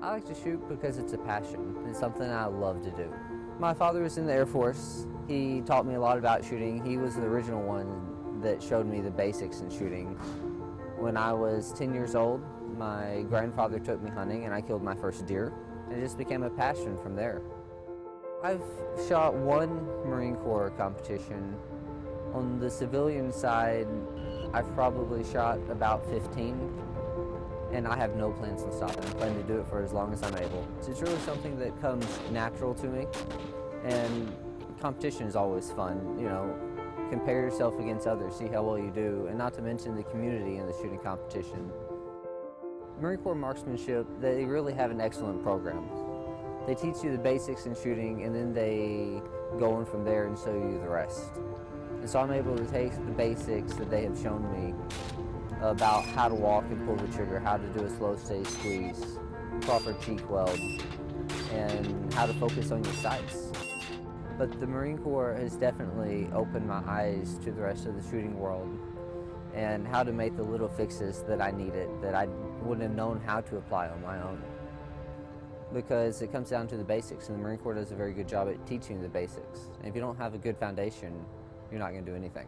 I like to shoot because it's a passion. It's something I love to do. My father was in the Air Force. He taught me a lot about shooting. He was the original one that showed me the basics in shooting. When I was 10 years old, my grandfather took me hunting and I killed my first deer. And it just became a passion from there. I've shot one Marine Corps competition. On the civilian side, I've probably shot about 15 and I have no plans to stop. I plan to do it for as long as I'm able. It's really something that comes natural to me, and competition is always fun. You know, compare yourself against others, see how well you do, and not to mention the community in the shooting competition. Marine Corps marksmanship, they really have an excellent program. They teach you the basics in shooting, and then they go on from there and show you the rest. And so I'm able to take the basics that they have shown me about how to walk and pull the trigger, how to do a slow stay squeeze, proper cheek weld, and how to focus on your sights. But the Marine Corps has definitely opened my eyes to the rest of the shooting world and how to make the little fixes that I needed that I wouldn't have known how to apply on my own. Because it comes down to the basics and the Marine Corps does a very good job at teaching the basics. And if you don't have a good foundation, you're not going to do anything.